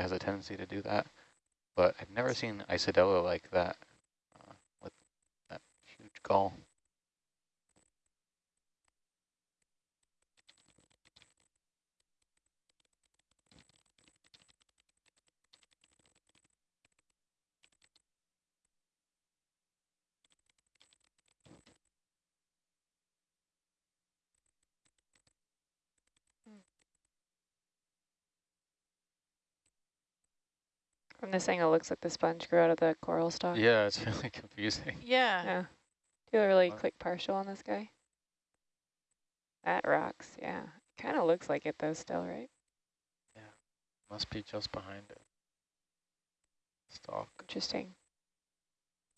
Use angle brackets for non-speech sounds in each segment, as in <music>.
has a tendency to do that, but I've never seen Isidella like that uh, with that huge gull. From this angle, it looks like the sponge grew out of the coral stalk. Yeah, it's <laughs> really confusing. Yeah. Yeah. Do a really What? quick partial on this guy. That rocks, yeah. Kind of looks like it though still, right? Yeah, must be just behind it. Stalk. Interesting.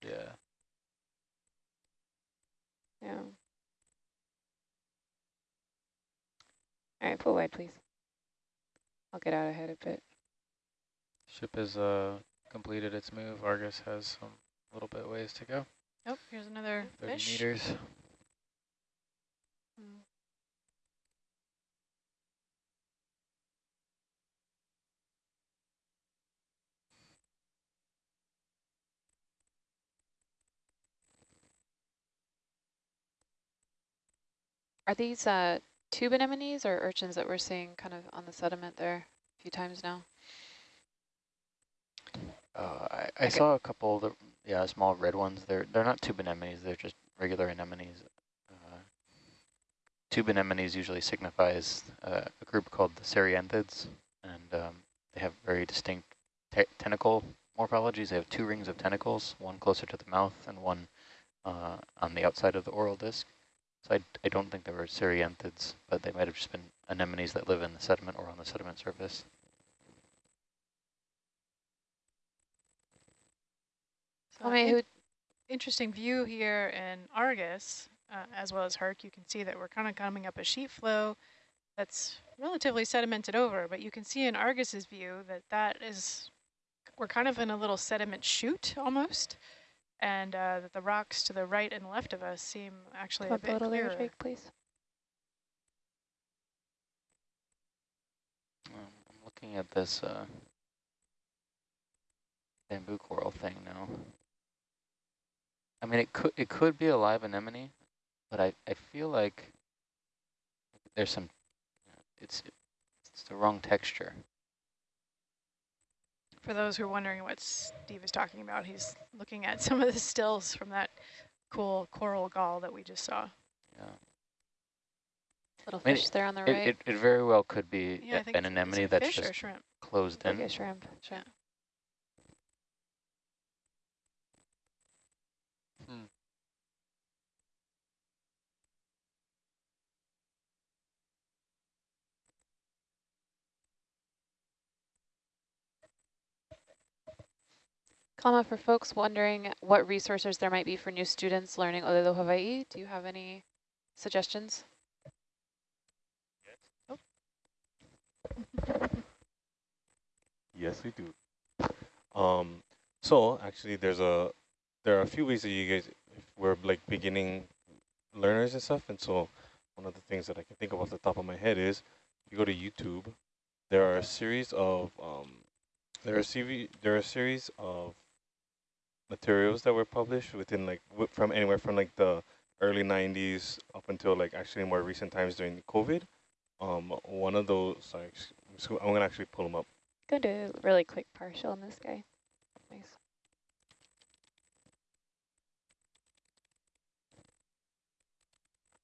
Yeah. Yeah. All right, pull wide, please. I'll get out ahead a bit. Ship has uh, completed its move. Argus has some little bit ways to go. Oh, here's another 30 fish. meters. Mm. Are these uh, tube anemones or urchins that we're seeing kind of on the sediment there a few times now? Uh, I, I Okay. saw a couple of the yeah small red ones. They're they're not tube anemones. They're just regular anemones. Uh, tube anemones usually signifies uh, a group called the Cerianthids, and um, they have very distinct te tentacle morphologies. They have two rings of tentacles, one closer to the mouth and one uh, on the outside of the oral disc. So I, I don't think they were Cerianthids, but they might have just been anemones that live in the sediment or on the sediment surface. So Tell me in- who, interesting view here in Argus, uh, as well as Herc. You can see that we're kind of coming up a sheet flow that's relatively sedimented over, but you can see in Argus's view that that is, we're kind of in a little sediment chute almost, and uh, that the rocks to the right and left of us seem actually a Come up a bit little there, clearer. Jake, please. Um, I'm looking at this uh, bamboo coral thing now. I mean, it could it could be a live anemone, but I I feel like there's some. It's it's the wrong texture. For those who are wondering what Steve is talking about, he's looking at some of the stills from that cool coral gall that we just saw. Yeah, Little I mean, fish there on the it, right. it it very well could be Yeah, I a- think an it's- it's a anemone that's just closed like in. a shrimp. shrimp. Hmm. For folks wondering what resources there might be for new students learning Olelo Hawaii, do you have any suggestions? Yes, Yes, we do. Um, so actually, there's a there are a few ways that you guys if we're like beginning learners and stuff, and so one of the things that I can think of off the top of my head is you go to YouTube. There are a series of um, there are a CV, there are a series of materials that were published within like from anywhere from like the early 90s up until like actually more recent times during COVID. Um, one of those, sorry, so I'm gonna actually pull them up. Go do a really quick partial on this guy. Nice.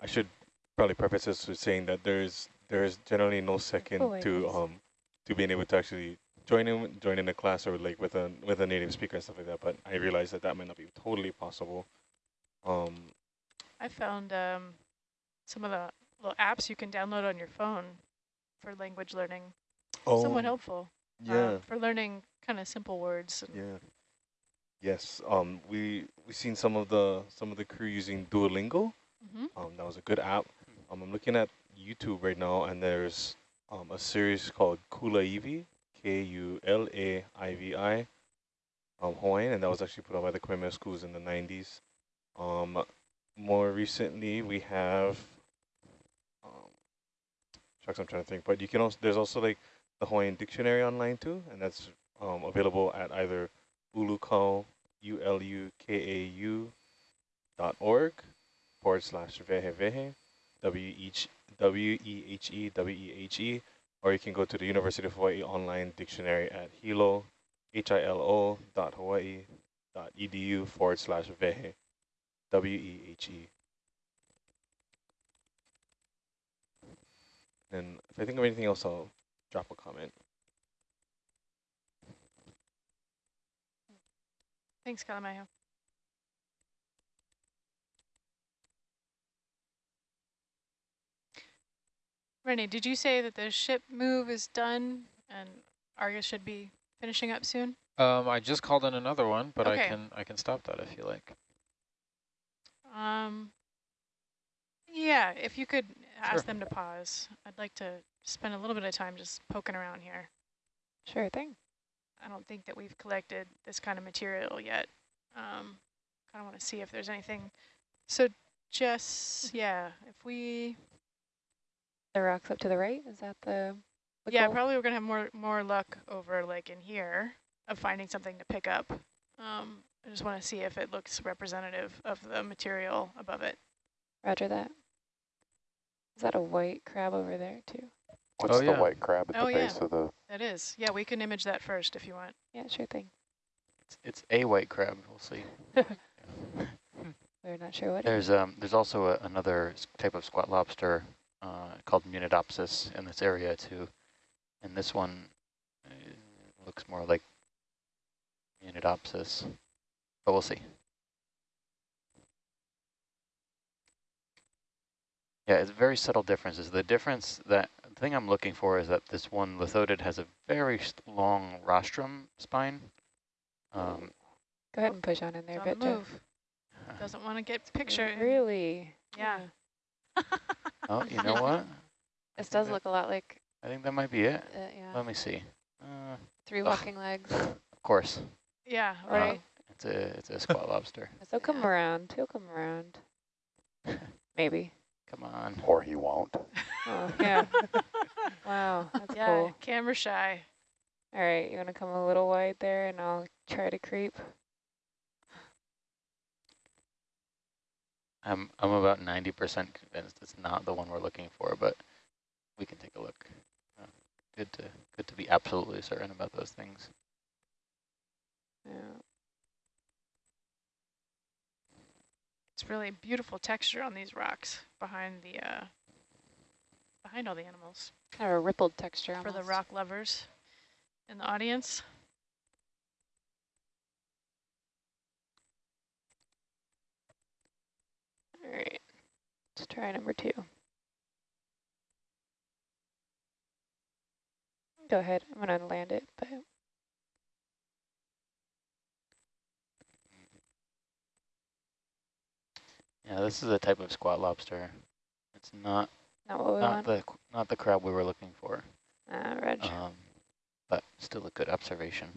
I should probably preface this with saying that there's there's generally no second Cool, to um to being able to actually join in join in a class or like with a with a native speaker and stuff like that. But I realized that that might not be totally possible. Um, I found um, some of the little apps you can download on your phone for language learning. Somewhat helpful uh, Yeah, for learning kind of simple words. and- yeah. Yes. Um, we we seen some of the some of the crew using Duolingo. Mhm. Um, that was a good app. Um, I'm looking at YouTube right now, and there's um, a series called Kulaivi, K-U-L-A-I-V-I, um, Hawaiian, and that was actually put out by the Kamehameha schools in the 90s. Um, more recently, we have, um, shucks, I'm trying to think, but you can also, there's also like the Hawaiian Dictionary online too, and that's um, available at either ulukau, U-L-U-K-A-U dot org forward slash wehewehe, W-E-H-E-W-E-H-E, or you can go to the University of Hawaii online dictionary at hilo, H-I-L-O dot Hawaii dot edu forward slash wehe, W-E-H-E. And if I think of anything else, I'll drop a comment. Thanks, Kalamayo. Renee, did you say that the ship move is done and Argus should be finishing up soon? Um, I just called in another one, but Okay. I can I can stop that if you like. Um, yeah, if you could ask Sure. them to pause. I'd like to spend a little bit of time just poking around here. Sure thing. I don't think that we've collected this kind of material yet. Um, kind of want to see if there's anything. So Jess, yeah, if we, The rocks up to the right, is that the, the yeah, goal? probably we're gonna have more more luck over like in here of finding something to pick up. Um, I just want to see if it looks representative of the material above it. Roger that. Is that a white crab over there too? What's Oh, the yeah. white crab at Oh, the yeah. base of the? That is, yeah, we can image that first if you want. Yeah, sure thing. It's, it's a white crab, we'll see. <laughs> We're not sure what. it There's um there's also a, another type of squat lobster uh, called Munidopsis in this area too, and this one uh, looks more like Munidopsis, but we'll see. Yeah, it's very subtle differences. The difference that the thing I'm looking for is that this one lithodid has a very long rostrum spine. Um, Go ahead and push on in there a on bit, Jeff. move. Doesn't want to get picture. Really? Yeah. Oh, you know what? <laughs> This does that- look a lot like, I think that might be it. uh, yeah, Let me see. Uh, three walking legs. of course, Yeah, Uh, right. it's a it's a squat <laughs> lobster. He'll come Yeah. around. He'll come around. <laughs> Maybe. Come on. Or he won't. Oh, yeah. wow, that's yeah, cool. camera shy. All right, you want to come a little wide there, and I'll try to creep. I'm I'm about ninety percent convinced it's not the one we're looking for, but we can take a look. Uh, good to good to be absolutely certain about those things. Yeah. It's really beautiful texture on these rocks behind the uh, behind all the animals. Kind of a rippled texture For the rock lovers in the audience. All right, let's try number two. Go ahead. I'm gonna land it, but Yeah, this is a type of squat lobster. It's not not what we not the not the crab we were looking for. Ah, Reg. Um, but still a good observation.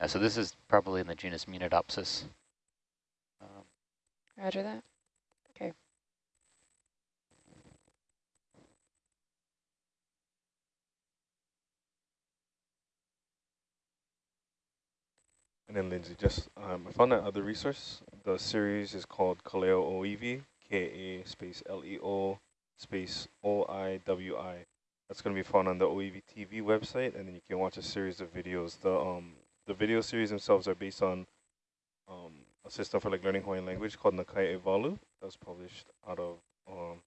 Yeah, so this is probably in the genus Munidopsis. Um, Roger that. Okay. And then Lindsay, just um, I found that other resource. The series is called Ka Leo Oiwi, K-A space L-E-O space O-I-W-I. That's going to be found on the Oiwi TV website, and then you can watch a series of videos. The um the video series themselves are based on um a system for like learning Hawaiian language called Na Kai Ewalu. That was published out of um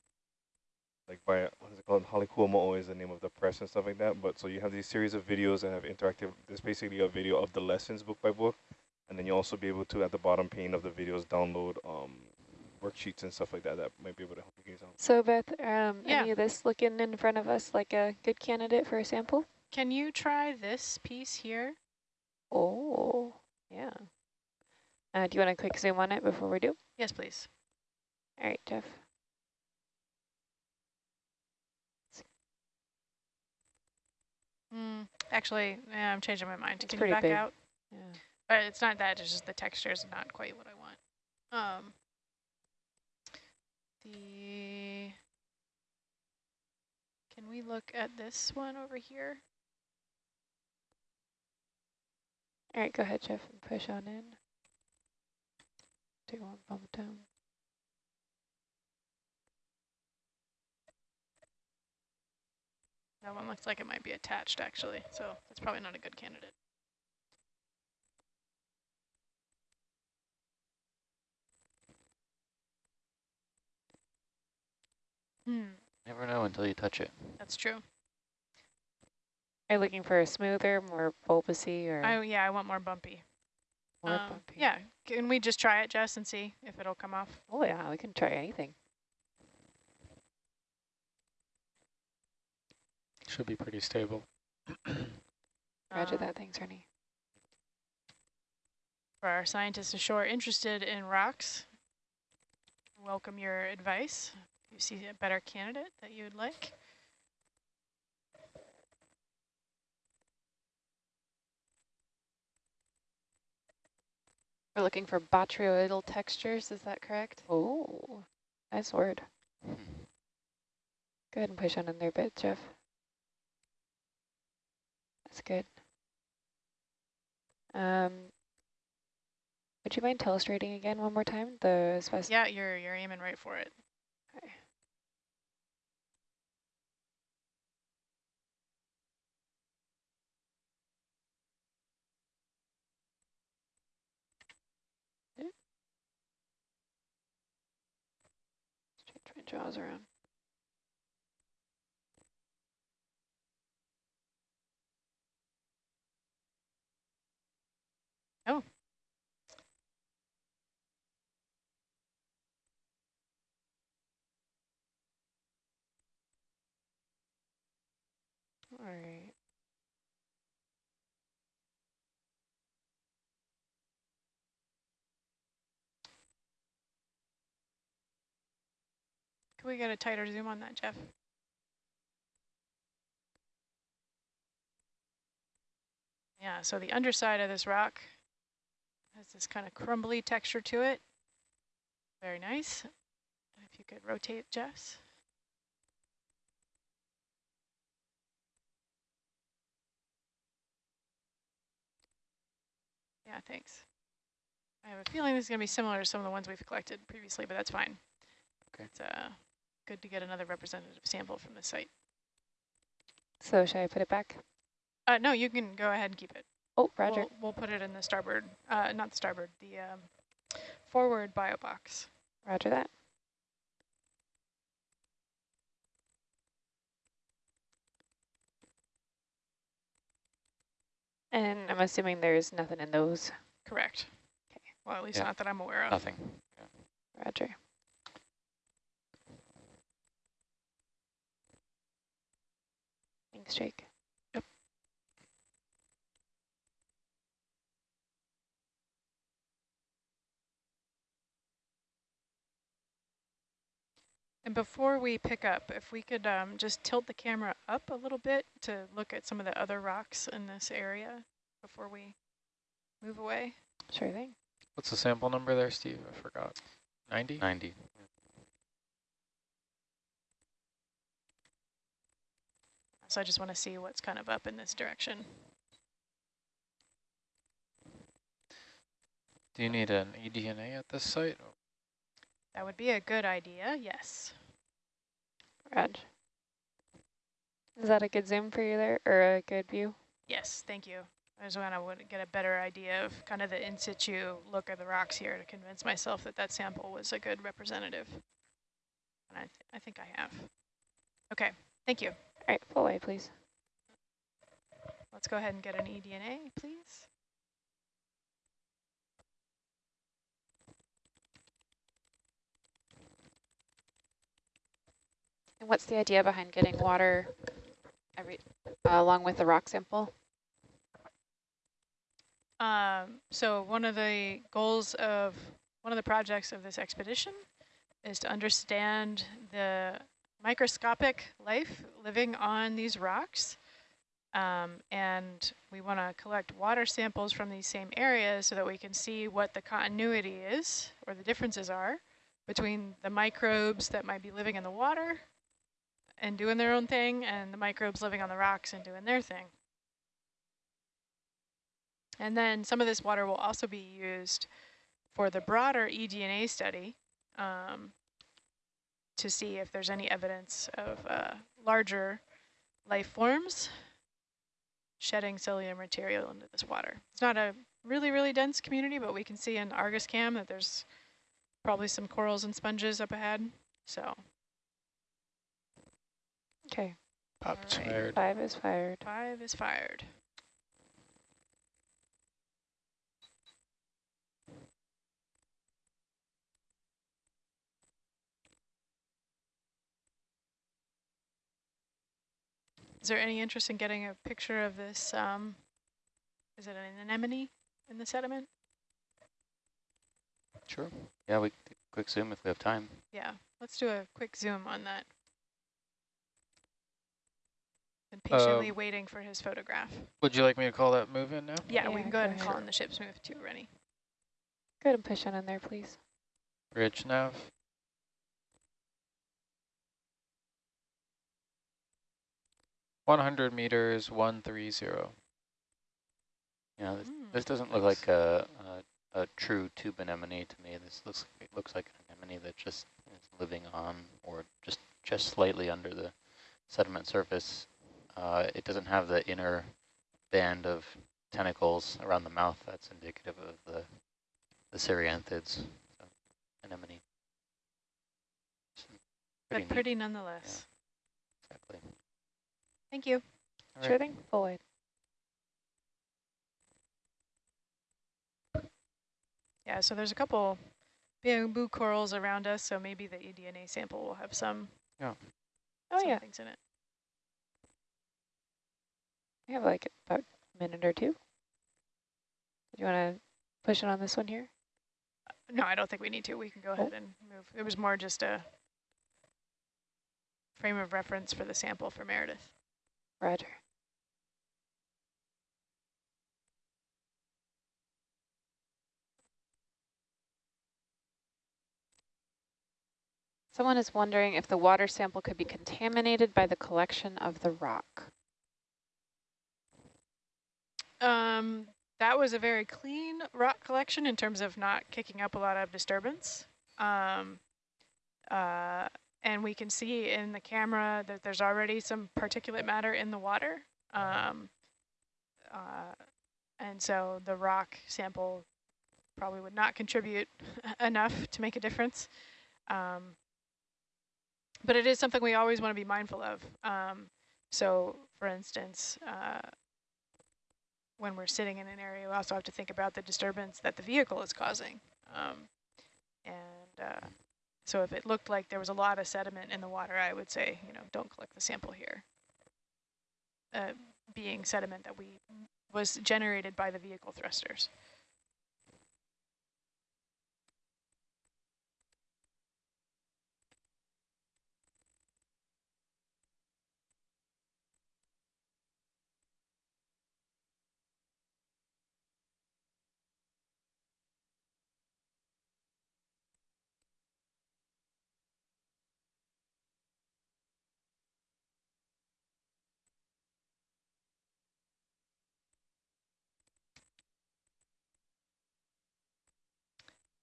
like by what is it called? Hale Kuamo'o is the name of the press and stuff like that. But so you have these series of videos that have interactive. There's basically a video of the lessons book by book, and then you'll also be able to at the bottom pane of the videos download um worksheets and stuff like that that might be able to help you guys out. So Beth, um, Yeah. any of this looking in front of us like a good candidate for a sample? Can you try this piece here? Oh, yeah. Uh, do you want a quick zoom on it before we do? Yes, please. All right, Jeff. Mm, actually, yeah, I'm changing my mind. It's Can pretty you back big. out? Yeah. But it's not that, it's just the texture is not quite what I want. Um, the Can we look at this one over here? All right, go ahead, Jeff, and push on in. Do you want bump down? That one looks like it might be attached, actually, so that's probably not a good candidate. Hmm, Never know until you touch it. that's true. Are you looking for a smoother, more bulbousy, or Oh yeah, I want more bumpy. more Um, bumpy? Yeah, can we just try it, Jess, and see if it'll come off? Oh yeah, we can try anything. Should be pretty stable. Roger Um, that. Thanks, Ernie. For our scientists ashore interested in rocks, welcome your advice. If you see a better candidate that you would like. We're looking for botryoidal textures. Is that correct? Oh, nice word. Hmm. Go ahead and push on in there a bit, Jeff. That's good. Um, would you mind illustrating again one more time the spec? Yeah, you're you're aiming right for it. Okay. Yeah. Change my jaws around. Oh. All right. Can we get a tighter zoom on that, Jeff? Yeah, so the underside of this rock has this kind of crumbly texture to it. Very nice. If you could rotate, Jess. Yeah, thanks. I have a feeling this is going to be similar to some of the ones we've collected previously, but that's fine. Okay. It's uh, good to get another representative sample from the site. So should I put it back? Uh, no, you can go ahead and keep it. Oh, Roger. We'll, we'll put it in the starboard, uh, not the starboard, the um, forward bio box. Roger that. And I'm assuming there's nothing in those. Correct. Okay. Well, at least Yeah. not that I'm aware of. Nothing. Roger. Thanks, Jake. And before we pick up, if we could um, just tilt the camera up a little bit to look at some of the other rocks in this area before we move away. Sure thing. What's the sample number there, Steve? I forgot. 90? 90. So I just want to see what's kind of up in this direction. Do you need an eDNA at this site? That would be a good idea, yes. Rog. Is that a good zoom for you there, or a good view? Yes, thank you. I just want to get a better idea of kind of the in situ look of the rocks here to convince myself that that sample was a good representative. And I, th I think I have. Okay, thank you. All right, full way, please. Let's go ahead and get an eDNA, please. And what's the idea behind getting water every uh, along with the rock sample? Um, so one of the goals of one of the projects of this expedition is to understand the microscopic life living on these rocks. Um, and we want to collect water samples from these same areas so that we can see what the continuity is or the differences are between the microbes that might be living in the water and doing their own thing and the microbes living on the rocks and doing their thing. And then some of this water will also be used for the broader eDNA study um, to see if there's any evidence of uh, larger life forms shedding cellular material into this water. It's not a really, really dense community, but we can see in Argus Cam that there's probably some corals and sponges up ahead. So Okay, Popped Alright. fired. five is fired. five is fired. Is there any interest in getting a picture of this? Um, is it an anemone in the sediment? Sure. Yeah, we quick zoom if we have time. Yeah, let's do a quick zoom on that. And patiently waiting for his photograph. Would you like me to call that move in now? Yeah, we can go go ahead and call ahead. in the ship's move too, Rennie. Go ahead and push on in there, please. Bridge nav. One hundred meters, one three zero. Yeah, this, Mm, this doesn't look like a, a, a true tube anemone to me. This looks it looks like an anemone that just is living on or just just slightly under the sediment surface. Uh, it doesn't have the inner band of tentacles around the mouth that's indicative of the the cerianthids. So, anemone. It's But neat, pretty nonetheless. exactly. Thank you. All Sure right. thing, full wide. Yeah, so there's a couple bamboo corals around us, so maybe the eDNA sample will have some, yeah. Oh some yeah, things in it. We have like about a minute or two. Do you want to push it on this one here? No, I don't think we need to. We can go ahead oh. and move. It was more just a frame of reference for the sample for Meredith. Roger. Someone is wondering if the water sample could be contaminated by the collection of the rock. Um, that was a very clean rock collection in terms of not kicking up a lot of disturbance. Um, uh, and we can see in the camera that there's already some particulate matter in the water. Um, uh, and so the rock sample probably would not contribute <laughs> enough to make a difference. Um, but it is something we always want to be mindful of. Um, so, for instance, uh, when we're sitting in an area, we also have to think about the disturbance that the vehicle is causing. Um, and uh, so if it looked like there was a lot of sediment in the water, I would say, you know, don't collect the sample here. Uh, being sediment that we was generated by the vehicle thrusters.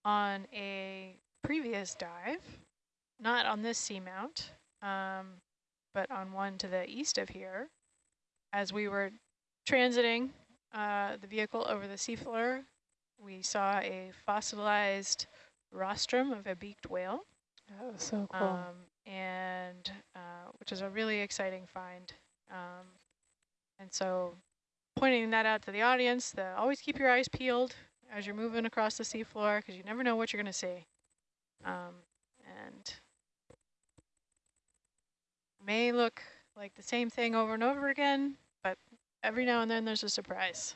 On a previous dive, not on this seamount, um, but on one to the east of here, as we were transiting uh, the vehicle over the seafloor, we saw a fossilized rostrum of a beaked whale, That was so cool. um, and uh, which is a really exciting find. Um, and so pointing that out to the audience, the always keep your eyes peeled as you're moving across the seafloor because you never know what you're going to see. Um, and may look like the same thing over and over again, but every now and then there's a surprise.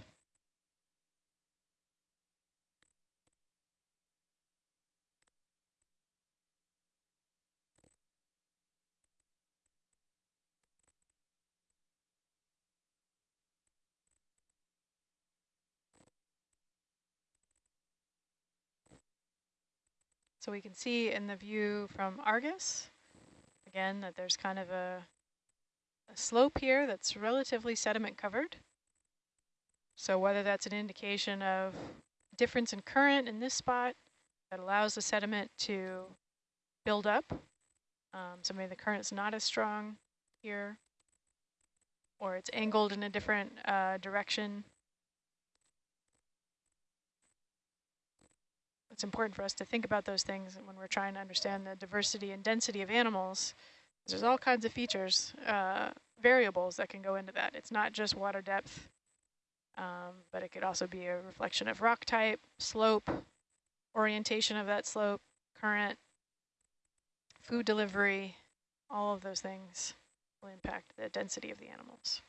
So we can see in the view from Argus, again, that there's kind of a, a slope here that's relatively sediment covered. So whether that's an indication of difference in current in this spot that allows the sediment to build up, um, so maybe the current's not as strong here, or it's angled in a different uh, direction. It's important for us to think about those things when we're trying to understand the diversity and density of animals. There's all kinds of features, uh, variables that can go into that. It's not just water depth, um, but it could also be a reflection of rock type, slope, orientation of that slope, current, food delivery, all of those things will impact the density of the animals.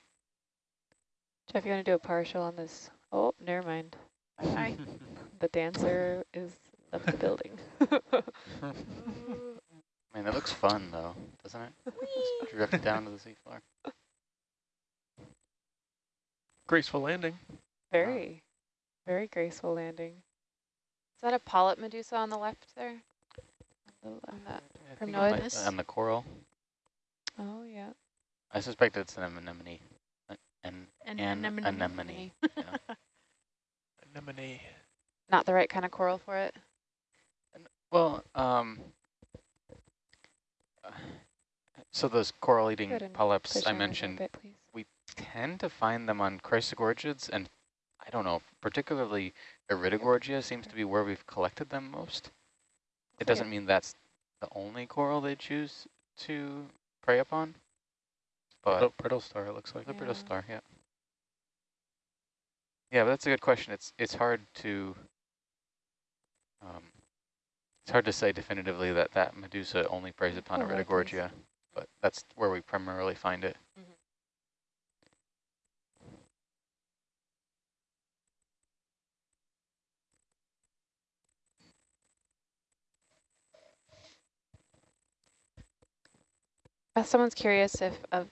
Jeff, you want to do a partial on this? Oh, never mind. <laughs> Hi. The dancer is up the building. I mean, it looks fun though, doesn't it? Just drift <laughs> down to the seafloor. Graceful landing. Very, very graceful landing. Is that a polyp medusa on the left there? On, the, on that. I From think might- Noidus? And the coral. Oh, yeah. I suspect it's an anemone. An, An an anemone. anemone. yeah. <laughs> Anemone. Not the right kind of coral for it. Well, um, so those coral eating polyps I on a little mentioned, bit, we tend to find them on chrysogorgids, and I don't know, particularly Iridogorgia seems to be where we've collected them most. It doesn't mean that's the only coral they choose to prey upon, but Brittle, brittle star, it looks like. the brittle star, yeah. Yeah, but that's a good question. It's it's hard to um, it's hard to say definitively that that medusa only preys upon Oh, Iridogorgia, but that's where we primarily find it. Uh, someone's curious if of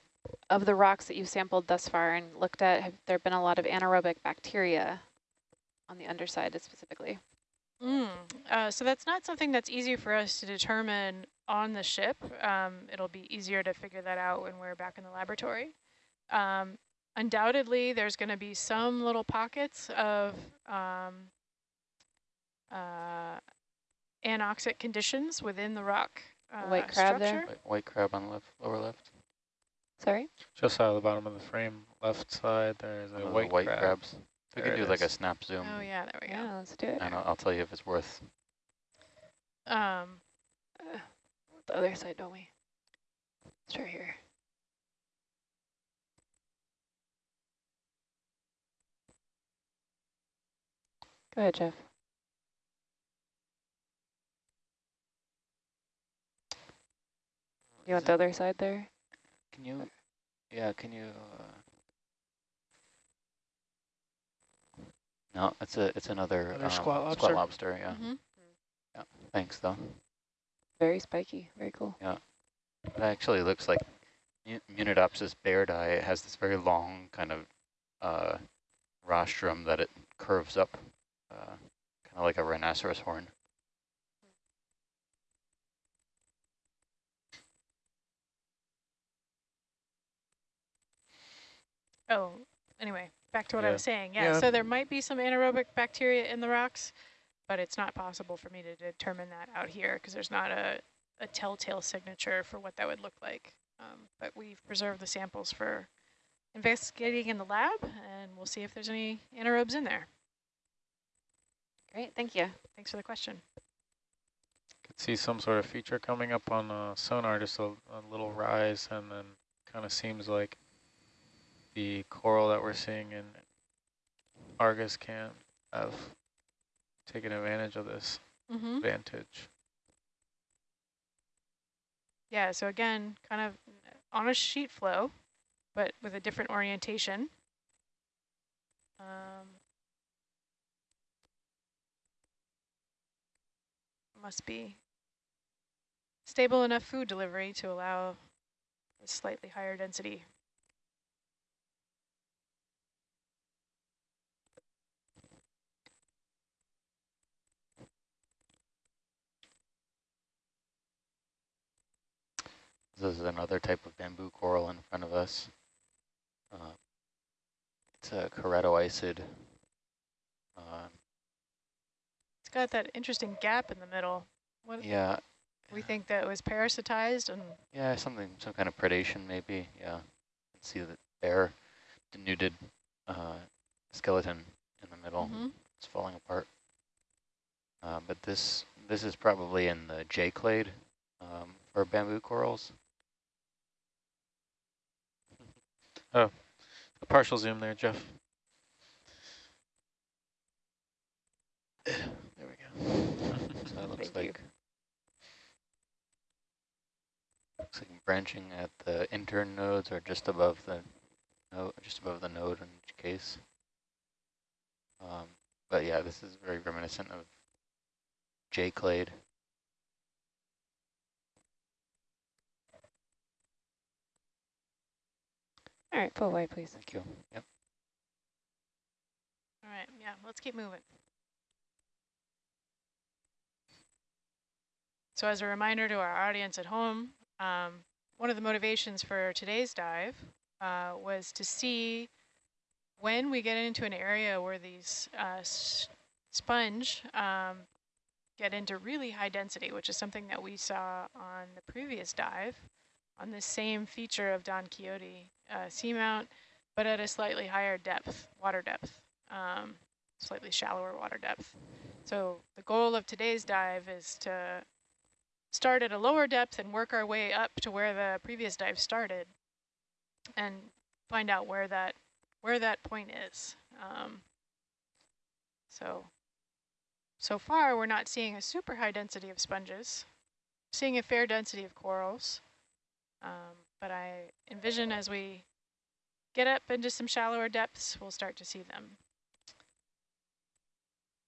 of the rocks that you've sampled thus far and looked at, have there been a lot of anaerobic bacteria on the underside specifically? Mm. Uh, so that's not something that's easy for us to determine on the ship. Um, it'll be easier to figure that out when we're back in the laboratory. Um, undoubtedly, there's going to be some little pockets of um, uh, anoxic conditions within the rock uh, white crab there? White, white crab on the left, lower left. Sorry? Just out of the bottom of the frame, left side, there's a One the white, white crab. crabs. We There can it do like a snap zoom, Oh yeah, there we go. Yeah, let's do it. and I'll, I'll tell you if it's worth. Um, Uh, the other side, don't we? Start here. Go ahead, Jeff. You want the other side there? Can you? Yeah, can you? Uh, no, it's a it's another, Another um, squat Squat lobster? lobster, yeah. mhm. Thanks though. Very spiky, very cool. Yeah. It actually looks like Mu- Munidopsis bairdi. It has this very long kind of uh, rostrum that it curves up, uh, kind of like a rhinoceros horn. Oh, anyway, back to what I was saying. Yeah, Yeah. so there might be some anaerobic bacteria in the rocks, but it's not possible for me to determine that out here because there's not a, a telltale signature for what that would look like. Um, but we've preserved the samples for investigating in the lab, and we'll see if there's any anaerobes in there. Great, thank you. Thanks for the question. Could see some sort of feature coming up on uh, sonar, just a, a little rise, and then kind of seems like the coral that we're seeing in Argus can have taken advantage of this Mm-hmm. advantage. Yeah, so again, kind of on a sheet flow, but with a different orientation. Um, must be stable enough food delivery to allow a slightly higher density. This is another type of bamboo coral in front of us. Uh, It's a keratoisid. Um, It's got that interesting gap in the middle. What yeah, we think that was parasitized and yeah, something, some kind of predation maybe. Yeah, Let's see the bare denuded uh, skeleton in the middle. Mhm. It's falling apart. Uh, but this this is probably in the J clade um, for bamboo corals. A partial zoom there, Jeff. There we go. So <laughs> that looks Thank you. like looks like branching at the internodes or just above the node, just above the node in each case. Um, but yeah, this is very reminiscent of J clade. All right, pull away, please. Thank you. Yep. all right, yeah, let's keep moving. So as a reminder to our audience at home, um, one of the motivations for today's dive uh, was to see when we get into an area where these uh, sponge um, get into really high density, which is something that we saw on the previous dive on this same feature of Don Quixote uh, seamount, but at a slightly higher depth, water depth, um, slightly shallower water depth. So the goal of today's dive is to start at a lower depth and work our way up to where the previous dive started and find out where that where that point is. Um, so, so far we're not seeing a super high density of sponges, seeing a fair density of corals, um, but I envision as we get up into some shallower depths, we'll start to see them.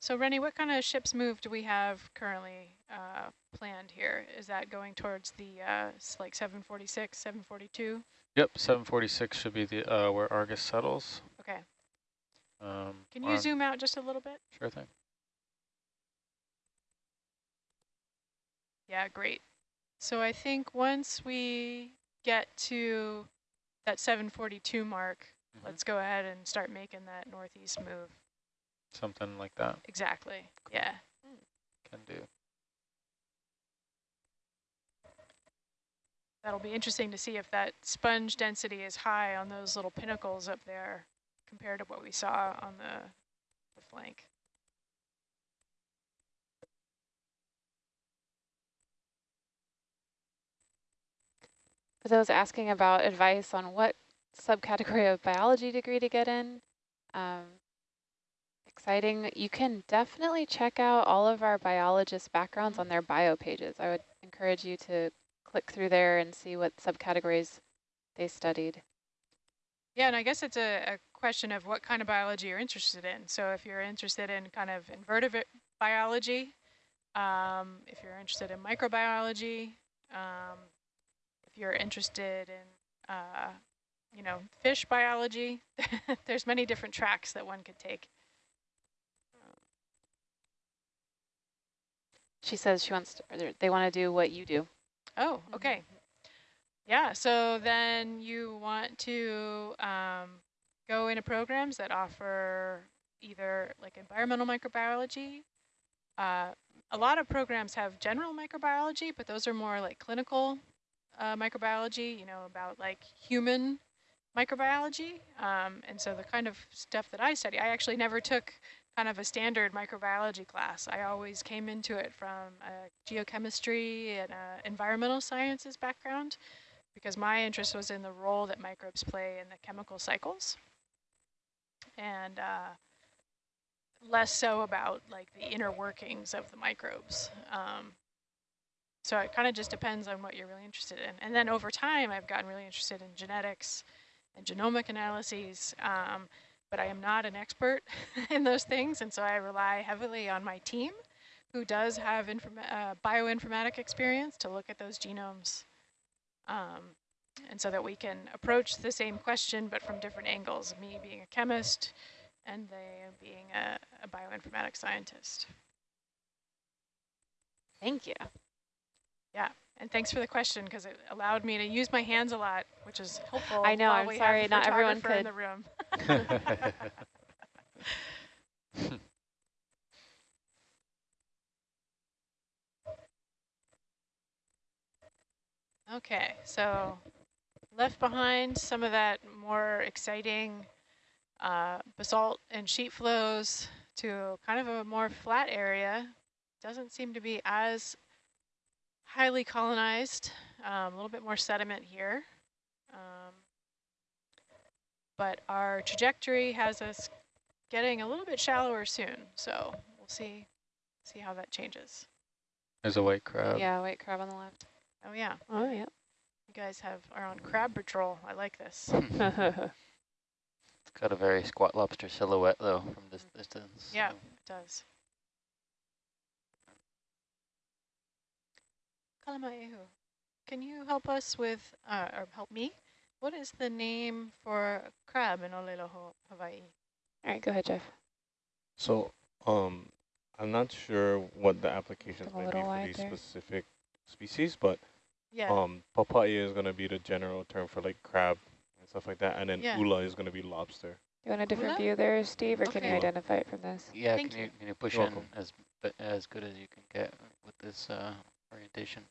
So Rennie, what kind of ship's move do we have currently uh, planned here? Is that going towards the uh, like 746, 742? Yep, 746 should be the uh, where Argus settles. Okay. Um, Can you zoom out just a little bit? Sure thing. Yeah, great. So I think once we get to that 742 mark, Mhm. let's go ahead and start making that northeast move. Something like that Exactly. Yeah. can do. That'll be interesting to see if that sponge density is high on those little pinnacles up there compared to what we saw on the, the flank. For those asking about advice on what subcategory of biology degree to get in, um, exciting. You can definitely check out all of our biologist backgrounds on their bio pages. I would encourage you to click through there and see what subcategories they studied. Yeah, and I guess it's a, a question of what kind of biology you're interested in. So if you're interested in kind of invertebrate biology, um, if you're interested in microbiology, um, you're interested in, uh, you know, fish biology, <laughs> there's many different tracks that one could take. She says she wants to, or they want to do what you do. Oh, okay. Yeah, so then you want to um, go into programs that offer either like environmental microbiology. Uh, a lot of programs have general microbiology, but those are more like clinical uh, microbiology, you know, about like human microbiology. Um, and so the kind of stuff that I study, I actually never took kind of a standard microbiology class. I always came into it from a geochemistry and a environmental sciences background because my interest was in the role that microbes play in the chemical cycles and uh, less so about like the inner workings of the microbes. Um, so it kind of just depends on what you're really interested in. And then over time, I've gotten really interested in genetics and genomic analyses, um, but I am not an expert <laughs> in those things, and so I rely heavily on my team, who does have uh, bioinformatic experience to look at those genomes, um, and so that we can approach the same question, but from different angles, me being a chemist and they being a, a bioinformatics scientist. Thank you. And thanks for the question, because it allowed me to use my hands a lot, which is helpful. I know, I'm sorry, not everyone photographer in could. the room. <laughs> Okay, so left behind some of that more exciting uh, basalt and sheet flows to kind of a more flat area. Doesn't seem to be as highly colonized, um, a little bit more sediment here. Um, but our trajectory has us getting a little bit shallower soon, so we'll see see how that changes. There's a white crab. yeah, white crab on the left. Oh yeah, Oh, yeah. you guys have are on crab patrol. I like this. <laughs> it's got a very squat lobster silhouette though from this distance. Yeah. so- It does. Kalamaehu, can you help us with, uh, or help me? What is the name for crab in Olelo, Hawaii? All right, go ahead, Jeff. So, um, I'm not sure what the applications A might be for these there. specific species, but Yeah, um, papa'i is going to be the general term for like crab and stuff like that, and then Yeah. ula is going to be lobster. You want a different Ula? view there, Steve, or can you identify it from this? Yeah, Thank can you, you. can you push You're in welcome. as but as good as you can get with this uh, orientation?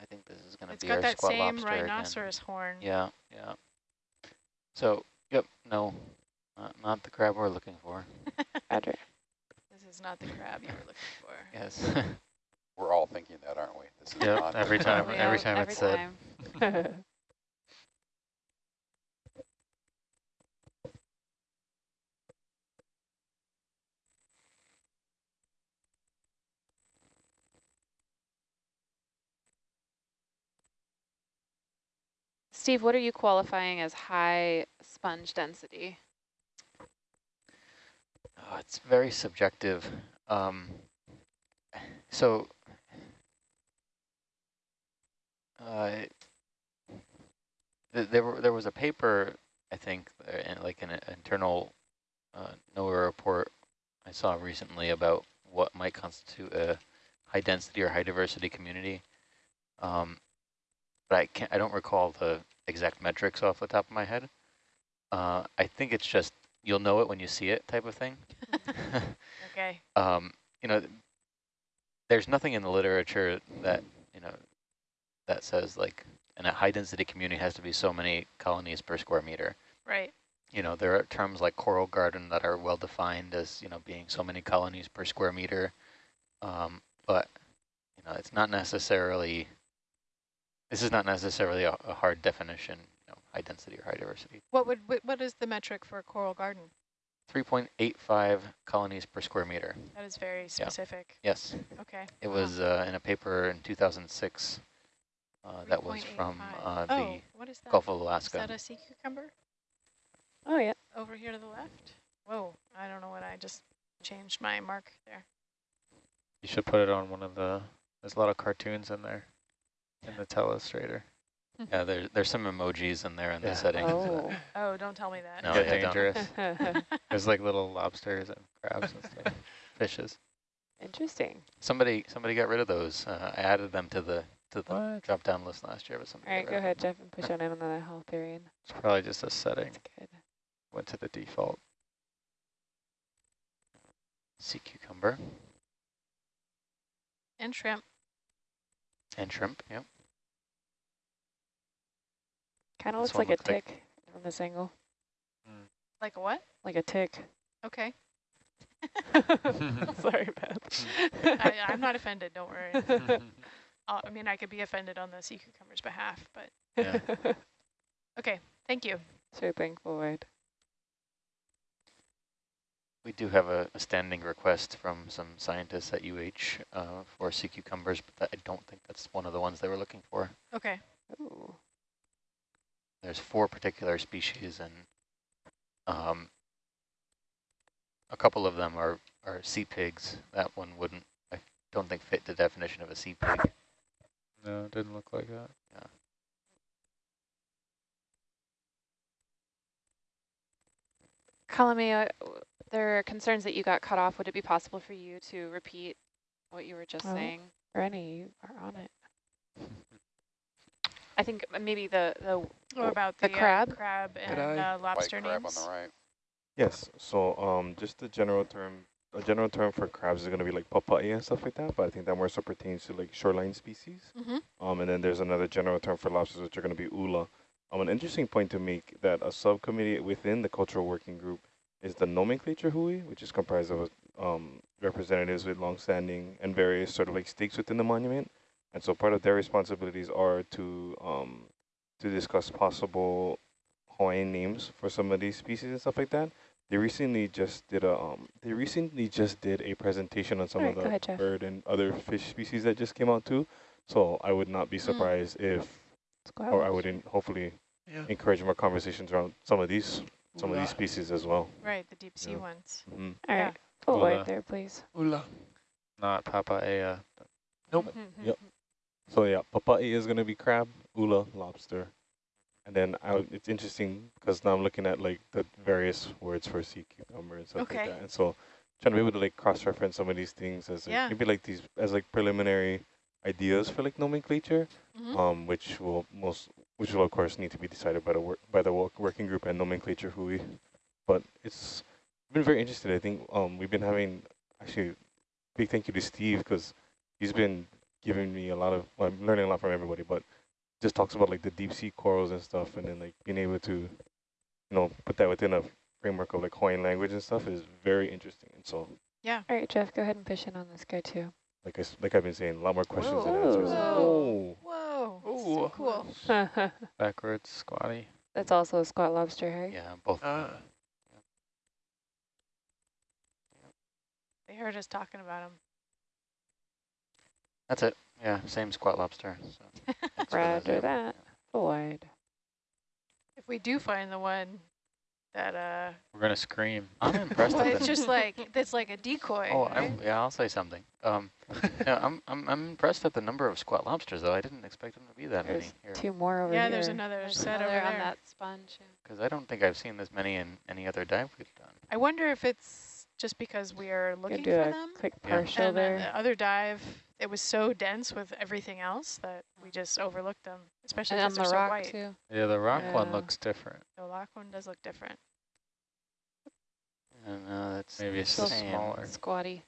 I think this is going to be. It's got that same lobster again. rhinoceros horn. Yeah, yeah. So, yep, no, not, not the crab we're looking for. <laughs> Roger. This is not the crab you were looking for. <laughs> Yes. <laughs> We're all thinking that, aren't we? This is Yep, not every time- every time it's said. Steve, what are you qualifying as high sponge density? Oh, it's very subjective. Um, so, uh, th there there was a paper, I think, uh, like an internal uh, NOAA report I saw recently about what might constitute a high density or high diversity community. Um, but I can't, I don't recall the exact metrics off the top of my head. Uh, I think it's just you'll know it when you see it type of thing. <laughs> Okay. <laughs> um, you know, there's nothing in the literature that, you know, that says like in a high density community has to be so many colonies per square meter. Right. You know, there are terms like coral garden that are well defined as, you know, being so many colonies per square meter. Um, but, you know, it's not necessarily, this is not necessarily a, a hard definition, you know, high density or high diversity. What would what, what is the metric for a coral garden? 3.85 colonies per square meter. That is very specific. Yes. Okay. It Wow. was uh, in a paper in 2006 uh, that was from 3.85. uh, oh, the what is that? Gulf of Is Alaska. that a sea cucumber Oh, yeah. over here to the left? Whoa, I don't know what I just changed my mark there. You should put it on one of the, there's a lot of cartoons in there, in the telestrator. Yeah, there, there's some emojis in there in Yeah. the settings. Oh. Oh, don't tell me that. No, Get yeah, don't. dangerous. <laughs> <laughs> There's like little lobsters and crabs and stuff, <laughs> fishes. Interesting. Somebody somebody got rid of those. Uh, I added them to the to the What? drop down list last year, but somebody All right, got go rid of ahead, Jeff, and push on in on the holothurian. It's probably just a setting. That's good. Went to the default. Sea cucumber And shrimp. And shrimp. Yep. Kind of looks one like a looks like- tick from this angle. Like a what? Like a tick. Okay. <laughs> Sorry, Beth. <laughs> I, I'm not offended, don't worry. <laughs> Uh, I mean, I could be offended on the sea cucumber's behalf, but Yeah. okay, thank you. Swooping forward. We do have a, a standing request from some scientists at UH uh, for sea cucumbers, but that, I don't think that's one of the ones they were looking for. Okay, Ooh. There's four particular species, and um, a couple of them are, are sea pigs. That one wouldn't, I don't think, fit the definition of a sea pig. No, it didn't look like that. Yeah. Kalamea, there are concerns that you got cut off. Would it be possible for you to repeat what you were just Oh. saying? Rennie, you are on it. I think maybe the, the What about The the, uh, crab? crab and eye. uh, White lobster crab on the right. Yes. So um, just the general term, a general term for crabs is going to be like papa'i and stuff like that. But I think that more so pertains to like shoreline species. Mhm. Um, and then there's another general term for lobsters, which are going to be ula. Um, an interesting point to make that a subcommittee within the cultural working group is the nomenclature hui, which is comprised of um, representatives with longstanding and various sort of like stakes within the monument. And so part of their responsibilities are to um, to discuss possible Hawaiian names for some of these species and stuff like that. They recently just did a um, they recently just did a presentation on some Alright, of the ahead, bird and other fish species that just came out too. So I would not be surprised if, or I would in, hopefully Yeah. encourage more conversations around some of these some of these species as well. Right, the deep sea Yeah. ones. Mhm. All yeah. right, full Ula. wide there, please. Ula. Not Papa'i. Nope. Mm-hmm. Yep. So yeah, papa'i is going to be crab, ula, lobster. And then I, it's interesting because now I'm looking at like the various words for sea cucumber and stuff Okay. like that. And so trying to be able to like cross-reference some of these things as like, Yeah. maybe like these as like preliminary ideas for like nomenclature, Mhm. um, which will most which will of course need to be decided by the work by the work, working group and nomenclature hui. But it's been very interesting. I think um we've been having actually big thank you to Steve because he's been giving me a lot of well, I'm learning a lot from everybody, but just talks about like the deep sea corals and stuff, and then like being able to, you know, put that within a framework of like Hawaiian language and stuff is very interesting. And so, yeah. All right, Jeff, go ahead and fish in on this guy too. like I s- like I've been saying, a lot more questions than answers. Whoa. Oh, Whoa, so cool. <laughs> Backwards, squatty. That's also a squat lobster, right? Yeah, both. Uh, They heard us talking about them. That's it. Yeah, same squat lobster. So <laughs> thanks Roger that. Full wide. If we do find the one that, uh, We're gonna scream. I'm impressed well, with it's just like, that's like a decoy. Oh, right? Yeah, I'll say something. Um, yeah, I'm, I'm, I'm impressed at the number of squat lobsters, though. I didn't expect them to be that There's many here. two more over yeah, here. there's another There's set over another on there. that sponge. yeah. Because I don't think I've seen this many in any other dive we've done. I wonder if it's just because we are Gonna looking do for a them. quick Yeah. partial And then there. the other dive, it was so dense with everything else that we just overlooked them, especially And on because the they're so rock white. too. Yeah, the rock one looks different. The rock one does look different. And uh, that's Maybe it's Still smaller, Squatty.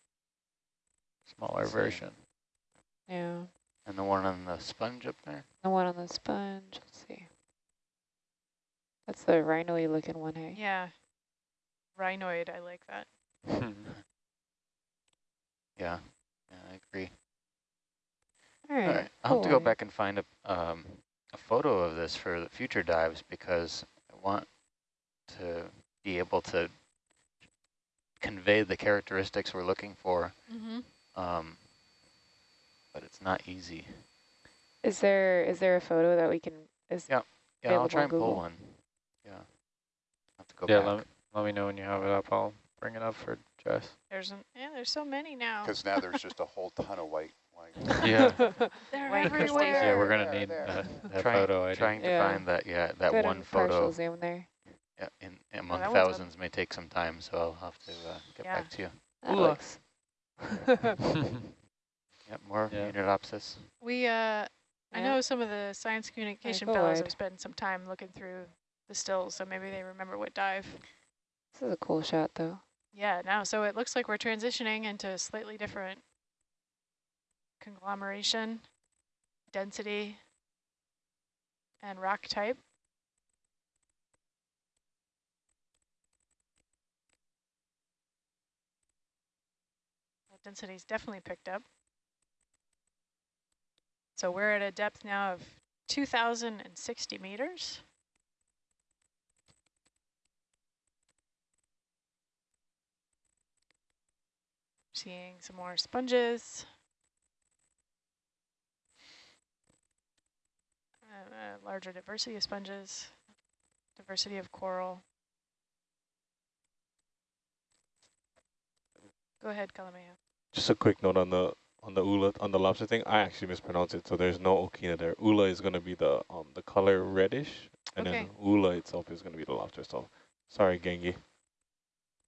smaller Same. version. Yeah. And the one on the sponge up there. The one on the sponge. Let's see. That's the rhino-y looking one, hey? Yeah. Rhinoid, I like that. <laughs> Yeah, yeah, I agree. All All right. right, I'll have to go back and find a, um, a photo of this for the future dives because I want to be able to convey the characteristics we're looking for, Mm-hmm. um, but it's not easy. Is there is there a photo that we can? Is Yeah. Yeah, I'll try on and pull one. Yeah. I'll have to go yeah, back. let, let me know when you have it up. I'll bring it up for Jess. There's an, yeah, there's so many now. Because now there's <laughs> just a whole ton of white. White. Yeah. <laughs> They're White everywhere. Yeah, we're gonna there, need there. that, that Trying- photo. I Trying to Yeah. find that, yeah, that Go ahead one partial photo zoom there. yeah, in, among that one's up. thousands may take some time, so I'll have to uh, get Yeah. back to you. That Ooh. looks. <laughs> <laughs> Yep, more Yeah. Munidopsis. We, uh, I know some of the science communication go fellows have spent some time looking through the stills, so maybe they remember what dive. This is a cool shot though. Yeah, now, so it looks like we're transitioning into a slightly different conglomeration, density, and rock type. Density's definitely picked up. So we're at a depth now of 2,060 meters. Seeing some more sponges. Uh, uh, larger diversity of sponges, diversity of coral. Go ahead, Kalamea. just a quick note on the on the ula on the lobster thing. I actually mispronounced it, so there's no okina there. Ula is going to be the um the color reddish, and Okay. then ula itself is going to be the lobster. So sorry, Gengi.